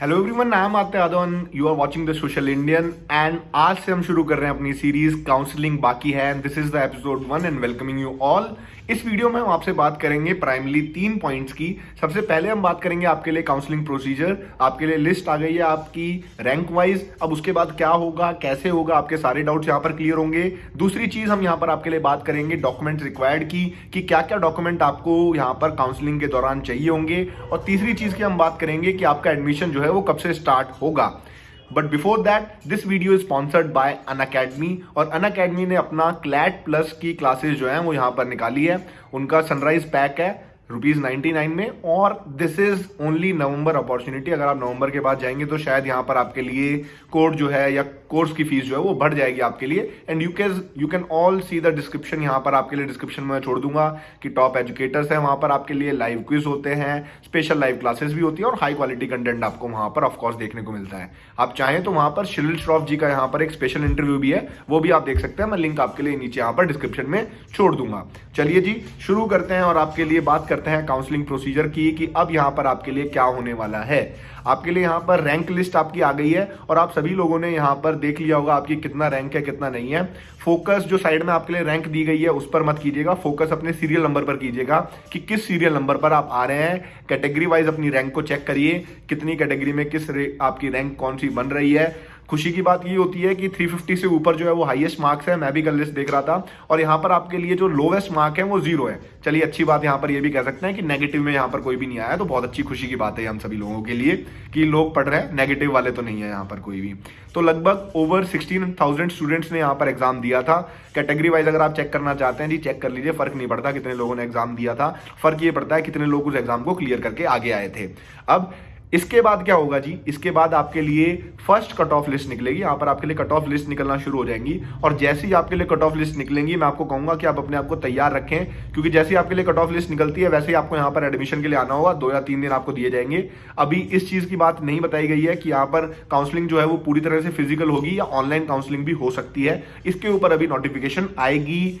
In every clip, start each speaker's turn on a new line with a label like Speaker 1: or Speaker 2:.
Speaker 1: Hello everyone I am आते Yadav you are watching the social Indian and आज से हम शुरू कर रहे हैं अपनी सीरीज़ काउंसलिंग बाकी है and this is the episode one and welcoming you all इस वीडियो में हम आपसे बात करेंगे प्राइमली तीन पॉइंट्स की। सबसे पहले हम बात करेंगे आपके लिए काउंसलिंग प्रोसीजर आपके लिए लिस्ट आ गई है आपकी रैंक वाइज अब उसके बाद क्या होगा, कैसे होगा, आपके सारे डाउट्स यहाँ पर क्लियर होंगे। दूसरी चीज़ हम यहाँ पर आपके लिए बात करेंगे डॉक्यूमेंट रिक्वायर्ड की, कि क्या क्या डॉक्यूमेंट आपको यहाँ पर काउंसलिंग के दौरान चाहिए होंगे। और तीसरी चीज़ की हम बात करेंगे कि आपका एडमिशन जो है वो कब से स्टार्ट होगा। But before that this video is sponsored by Unacademy और अन अकेडमी ने अपना क्लैट प्लस की क्लासेस जो है, वो यहाँ पर निकाली है। उनका सनराइज पैक है। रुपीज़ नाइनटी नाइन में, और this is only November opportunity अगर आप नवंबर के बाद जाएँगे तो शायद यहाँ पर आपके लिए कोर्ट जो है या कोर्स की फ़ीस जो है वो बढ़ जाएगी आपके लिए। And you can you can all see the description यहाँ पर आपके लिए डिस्क्रिप्शन में छोड़ दूँगा कि टॉप एजुकेटर्स है वहाँ पर आपके लिए लाइव क्विज होते हैं स्पेशल लाइव क्लासेस भी होती है, और हाई क्वालिटी कंटेंट आपको वहाँ पर ऑफकोर्स देखने को मिलता है। आप चाहें तो वहाँ पर शिलिल श्रॉफ जी का यहाँ पर एक स्पेशल इंटरव्यू भी है, वो भी आप देख सकते हैं, मैं लिंक आपके लिए नीचे यहाँ पर डिस्क्रिप्शन में छोड़ दूँगा। चलिए जी, शुरू करते हैं और आपके लिए बात करते हैं काउंसलिंग प्रोसीजर की कि अब यहाँ पर आपके लिए क्या होने वाला है। आपके लिए यहाँ पर रैंक लिस्ट आपकी आ गई है और आप सभी लोगों ने यहाँ पर देख लिया होगा आपकी कितना रैंक है, कितना नहीं है। फोकस जो साइड में आपके लिए रैंक दी गई है, उस पर मत कीजिएगा। फोकस अपने सीरियल नंबर पर कीजिएगा कि किस सीरियल नंबर पर आप आ रहे हैं। कैटेगरी वाइज अपनी रैंक को चेक करिए, कितनी कैटेगरी में किस आपकी रैंक कौन सी बन रही है। खुशी की बात ये होती है कि 350 से ऊपर जो है वो हाईएस्ट मार्क्स है, मैं भी कल लिस्ट देख रहा था। और यहाँ पर आपके लिए जो लोवेस्ट मार्क है वो ज़ीरो है। चलिए, अच्छी बात यहाँ पर ये भी कह सकते हैं कि नेगेटिव में यहाँ पर कोई भी नहीं आया तो बहुत अच्छी खुशी की बात है हम सभी लोगों के लिए कि लोग पढ़ रहे हैं नेगेटिव वाले तो नहीं है यहाँ पर कोई भी। तो लगभग ओवर सिक्सटीन थाउज़ेंड स्टूडेंट्स ने यहाँ पर एग्ज़ाम दिया था। कैटेगरी वाइज अगर आप चेक करना चाहते हैं, जी चेक कर लीजिए, फ़र्क नहीं पड़ता कितने लोगों ने एग्ज़ाम दिया था। फ़र्क ये पड़ता है कितने लोग उस एग्ज़ाम को क्लियर करके आगे आए थे। अब इसके बाद क्या होगा जी? इसके बाद आपके लिए फ़र्स्ट कट ऑफ़ लिस्ट निकलेगी। यहाँ पर आपके लिए कट ऑफ़ लिस्ट निकलना शुरू हो जाएँगी। और जैसे ही आपके लिए कट ऑफ़ लिस्ट निकलेंगी, मैं आपको कहूँगा कि आप अपने आप को तैयार रखें, क्योंकि जैसे ही आपके लिए कट ऑफ़ लिस्ट निकलती है, वैसे ही आपको यहाँ पर एडमिशन के लिए आना होगा। दो या तीन दिन आपको दिए जाएँगे। अभी इस चीज़ की बात नहीं बताई गई है कि यहाँ पर काउंसलिंग जो है वो पूरी तरह से फ़िज़िकल होगी या ऑनलाइन काउंसलिंग भी हो सकती है। इसके ऊपर अभी नोटिफिकेशन आएगी।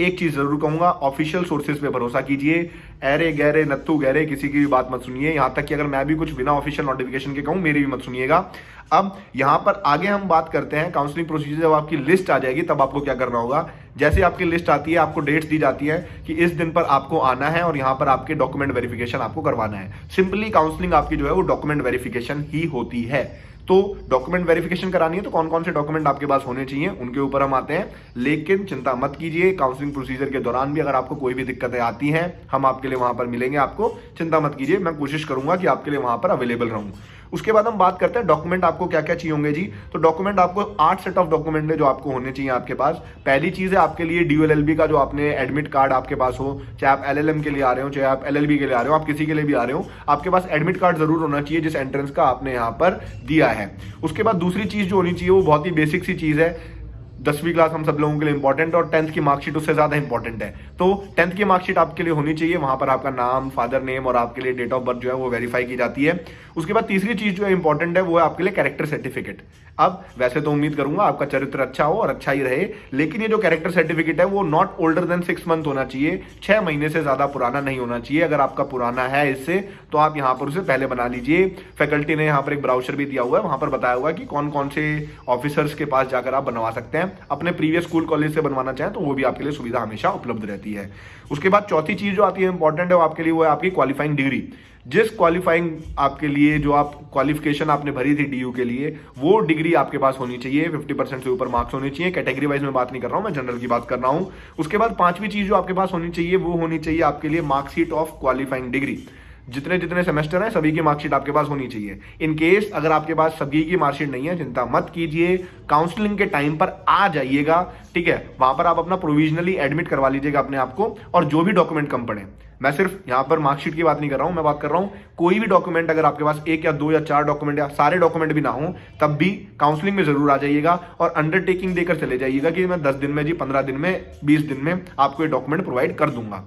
Speaker 1: एक चीज़ ज़रूर कहूँगा ऑफिशियल सोर्सेज पे भरोसा कीजिए। अरे गहरे, नत्थु, गहरे, किसी की भी बात मत सुनिए। यहाँ तक कि अगर मैं भी कुछ बिना ऑफिशियल नोटिफिकेशन के कहूँ, मेरी भी मत सुनिएगा। अब यहाँ पर आगे हम बात करते हैं काउंसलिंग प्रोसीजर जब आपकी लिस्ट आ जाएगी, तब आपको क्या करना होगा? जैसे आपकी लिस्ट आती है, आपको डेट्स दी जाती है कि इस दिन पर आपको आना है और यहाँ पर आपके डॉक्यूमेंट वेरिफिकेशन आपको करवाना है। सिंपली काउंसलिंग आपकी जो है वो डॉक्यूमेंट वेरिफिकेशन ही होती है। तो डॉक्यूमेंट वेरिफिकेशन करानी है तो कौन कौन से डॉक्यूमेंट आपके पास होने चाहिए, उनके ऊपर हम आते हैं। लेकिन चिंता मत कीजिए काउंसलिंग प्रोसीजर के दौरान भी अगर आपको कोई भी दिक्कतें आती हैं, हम आपके लिए वहाँ पर मिलेंगे आपको। चिंता मत कीजिए, मैं कोशिश करूँगा कि आपके लिए वहाँ पर अवेलेबल रहूँ। उसके बाद हम बात करते हैं डॉक्यूमेंट आपको क्या क्या चाहिए होंगे जी। तो डॉक्यूमेंट आपको आठ सेट ऑफ़ डॉक्यूमेंट है जो आपको होने चाहिए आपके पास। पहली चीज़ है आपके लिए डी का जो आपने एडमिट कार्ड आपके पास हो, चाहे आप एलएलएम के लिए आ रहे हो, चाहे आप एलएलबी के लिए आ रहे हो, आप किसी के लिए भी आ रहे हो, आपके पास एडमिट कार्ड ज़रूर होना चाहिए जिस एंट्रेंस का आपने यहाँ पर दिया है। उसके बाद दूसरी चीज़ जो होनी चाहिए वो बहुत ही बेसिक सी चीज़ है। दसवीं क्लास हम सब लोगों के लिए इंपॉर्टेंट और टेंथ की मार्कशीट उससे ज़्यादा इंपॉर्टेंट है। तो टेंथ की मार्कशीट आपके लिए होनी चाहिए, वहाँ पर आपका नाम फादर नेम और आपके लिए डेट ऑफ़ बर्थ जो है वो वेरीफाई की जाती है। उसके बाद तीसरी चीज़ जो है इंपॉर्टेंट है, वो है आपके लिए कैरेक्टर सर्टिफिकेट अब वैसे तो उम्मीद करूँगा आपका चरित्र अच्छा हो और अच्छा ही रहे, लेकिन ये जो कैरेक्टर सर्टिफिकेट है, वो not older than six month होना चाहिए। छह महीने से ज़्यादा पुराना नहीं होना चाहिए। अगर आपका पुराना है इससे तो आप यहाँ पर उसे पहले बना लीजिए। फैकल्टी ने यहाँ पर एक ब्राउचर भी दिया हुआ है, वहाँ पर बताया हुआ है कि कौन कौन से ऑफिसर्स के पास जाकर आप बनवा सकते हैं। अपने प्रीवियस स्कूल कॉलेज से बनवाना चाहें तो वो भी आपके लिए सुविधा हमेशा उपलब्ध रहती है। उसके बाद चौथी चीज़ जो आती है इंपॉर्टेंट है, वो आपके लिए वो है आपकी क्वालिफाइंग डिग्री जिस क्वालिफाइंग आपके लिए, जो आप क्वालिफिकेशन आपने भरी थी डीयू के लिए, वो डिग्री आपके पास होनी चाहिए। 50 परसेंट से ऊपर मार्क्स होने चाहिए। कैटेगरी वाइज में बात नहीं कर रहा हूँ, मैं जनरल की बात कर रहा हूँ। उसके बाद पांचवी चीज़ जो आपके पास होनी चाहिए, वो होनी चाहिए आपके लिए मार्कशीट ऑफ़ क्वालिफाइंग डिग्री जितने जितने सेमेस्टर हैं, सभी की मार्कशीट आपके पास होनी चाहिए। इन केस अगर आपके पास सभी की मार्कशीट नहीं है, चिंता मत कीजिए। काउंसलिंग के टाइम पर आ जाइएगा, ठीक है? वहाँ पर आप अपना प्रोविजनली एडमिट करवा लीजिएगा अपने आप को, और जो भी डॉक्यूमेंट कम पड़े। मैं सिर्फ़ यहाँ पर मार्कशीट की बात नहीं कर रहा हूँ, मैं बात कर रहा हूँ, कोई भी डॉक्यूमेंट अगर आपके पास एक या दो या चार डॉक्यूमेंट या सारे डॉक्यूमेंट भी ना हो, तब भी काउंसलिंग में ज़रूर आ जाइएगा और अंडरटेकिंग देकर चले जाइएगा कि मैं दस दिन में जी, पंद्रह दिन में, बीस दिन में आपको ये डॉक्यूमेंट प्रोवाइड कर दूँगा।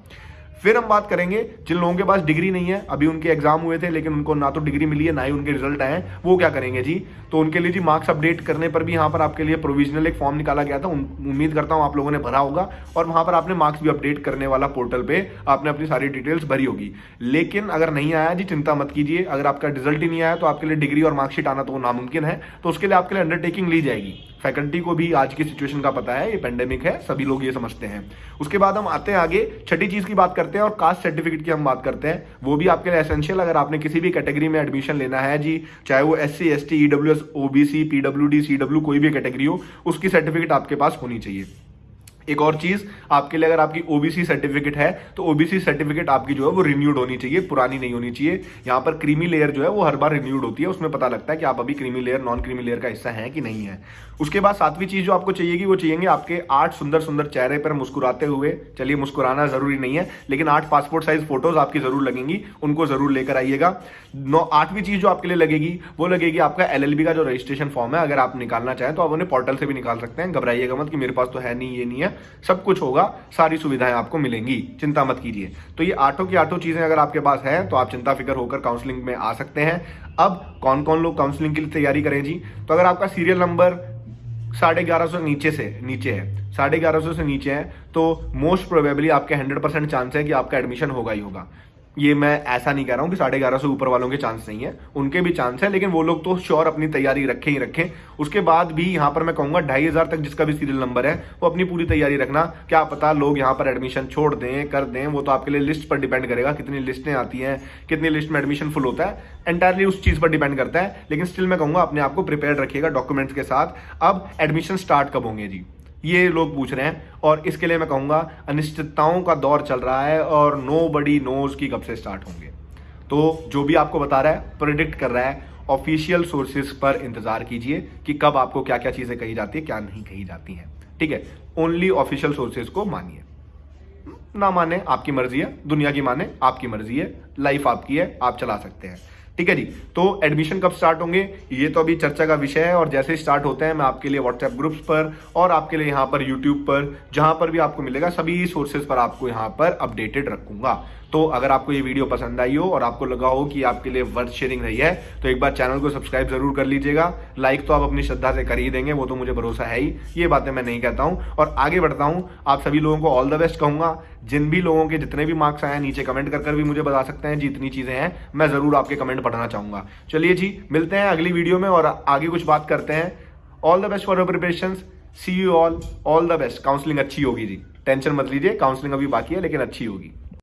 Speaker 1: फिर हम बात करेंगे, जिन लोगों के पास डिग्री नहीं है, अभी उनके एग्ज़ाम हुए थे, लेकिन उनको ना तो डिग्री मिली है, ना ही उनके रिज़ल्ट आए वो क्या करेंगे जी? तो उनके लिए जी मार्क्स अपडेट करने पर भी यहाँ पर आपके लिए प्रोविजनल एक फॉर्म निकाला गया था उम्मीद करता हूँ आप लोगों ने भरा होगा, और वहाँ पर आपने मार्क्स भी अपडेट करने वाला पोर्टल पर आपने अपनी सारी डिटेल्स भरी होगी। लेकिन अगर नहीं आया जी, चिंता मत कीजिए, अगर आपका रिज़ल्ट ही नहीं आया तो आपके लिए डिग्री और मार्कशीट आना तो नामुमकिन है तो उसके लिए आपके लिए अंडरटेकिंग ली जाएगी। फैकल्टी को भी आज की सिचुएशन का पता है, ये पेंडेमिक है, सभी लोग ये समझते हैं। उसके बाद हम आते हैं आगे, छठी चीज़ की बात करते हैं और कास्ट सर्टिफिकेट की हम बात करते हैं। वो भी आपके लिए एसेंशियल अगर आपने किसी भी कैटेगरी में एडमिशन लेना है जी, चाहे वो S C S T EWS OBC PWD C W कोई भी कैटेगरी हो, उसकी सर्टिफिकेट आपके पास होनी चाहिए। एक और चीज़, आपके लिए अगर आपकी ओबीसी सर्टिफिकेट है तो ओबीसी सर्टिफिकेट आपकी जो है वो रिन्यूड होनी चाहिए, पुरानी नहीं होनी चाहिए। यहाँ पर क्रीमी लेयर जो है वो हर बार रिन्यूड होती है। उसमें पता लगता है कि आप अभी creamy layer non creamy layer का हिस्सा है कि नहीं है। उसके बाद सातवीं चीज़ जो आपको चाहिएगी वो चाहिए आपके आठ सुंदर सुंदर चेहरे पर मुस्कुराते हुए। चलिए, मुस्कुराना ज़रूरी नहीं है, लेकिन आठ पासपोर्ट साइज़ फ़ोटोज़ आपकी ज़रूर लगेंगी, उनको ज़रूर लेकर आइएगा। नौ, आठवीं चीज़ जो आपके लिए लगेगी, वो लगेगी आपका एलएलबी का जो रजिस्ट्रेशन फॉर्म है। अगर आप निकालना चाहें तो आप उन्हें पोर्टल से भी निकाल सकते हैं। घबराइएगा मत कि मेरे पास तो है नहीं, ये नहीं है। सब कुछ होगा, सारी सुविधाएँ आपको मिलेंगी। चिंता मत कीजिए। तो ये आठों की आठों चीज़ें अगर आपके पास है तो आप चिंता फ़िक्र होकर काउंसलिंग में आ सकते हैं। अब कौन कौन लोग काउंसलिंग के लिए तैयारी करें जी? तो अगर आपका सीरियल नंबर साढ़े ग्यारह सौ नीचे से, नीचे है, साढ़े ग्यारह सौ से नीचे है तो मोस्ट प्रोबेबली आपके हंड्रेड परसेंट चांस है कि आपका एडमिशन होगा ही होगा। ये मैं ऐसा नहीं कह रहा हूँ कि साढ़े ग्यारह से ऊपर वालों के चांस नहीं है। उनके भी चांस है, लेकिन वो लोग तो श्योर अपनी तैयारी रखें ही रखें। उसके बाद भी यहाँ पर मैं कहूँगा ढाई हज़ार तक जिसका भी सीरियल नंबर है, वो अपनी पूरी तैयारी रखना। क्या पता लोग यहाँ पर एडमिशन छोड़ दें, कर दें, वो तो आपके लिए लिस्ट पर डिपेंड करेगा कितनी लिस्टें आती हैं, कितनी लिस्ट में एडमिशन फुल होता है। एंटायरली उस चीज़ पर डिपेंड करता है। लेकिन स्टिल मैं कहूँगा, अपने आप को प्रिपेयर रखिएगा डॉक्यूमेंट्स के साथ। अब एडमिशन स्टार्ट कब होंगे जी? ये लोग पूछ रहे हैं, और इसके लिए मैं कहूँगा, अनिश्चितताओं का दौर चल रहा है और नो बडी नोज़ की कब से स्टार्ट होंगे। तो जो भी आपको बता रहा है प्रिडिक्ट कर रहा है ऑफिशियल सोर्सेज पर इंतज़ार कीजिए कि कब आपको क्या क्या चीज़ें कही जाती है, क्या नहीं कही जाती हैं। ठीक है? ओनली ऑफिशियल सोर्सेज को मानिए। ना माने आपकी मर्ज़ी है, दुनिया की माने आपकी मर्ज़ी है लाइफ आपकी है, आप चला सकते हैं। ठीक है जी? तो एडमिशन कब स्टार्ट होंगे? ये तो अभी चर्चा का विषय है और जैसे स्टार्ट होते हैं, मैं आपके लिए व्हाट्सएप ग्रुप्स पर और आपके लिए यहाँ पर यूट्यूब पर, जहाँ पर भी आपको मिलेगा, सभी सोर्सेज पर आपको यहाँ पर अपडेटेड रखूँगा। तो अगर आपको ये वीडियो पसंद आई हो और आपको लगा हो कि आपके लिए वर्थ शेयरिंग रही है तो एक बार चैनल को सब्सक्राइब ज़रूर कर लीजिएगा। लाइक तो आप अपनी श्रद्धा से कर ही देंगे, वो तो मुझे भरोसा है ही। ये बातें मैं नहीं कहता हूँ। और आगे बढ़ता हूँ, आप सभी लोगों को ऑल द बेस्ट कहूँगा। जिन भी लोगों के जितने भी मार्क्स आए नीचे कमेंट कर कर भी मुझे बता सकते हैं जितनी चीज़ें हैं, मैं ज़रूर आपके कमेंट पढ़ना चाहूँगा। चलिए जी, मिलते हैं अगली वीडियो में और आगे कुछ बात करते हैं। All the best for your preparation see you all all the best counselling अच्छी होगी जी। टेंशन मत लीजिए काउंसलिंग अभी बाकी है, लेकिन अच्छी होगी।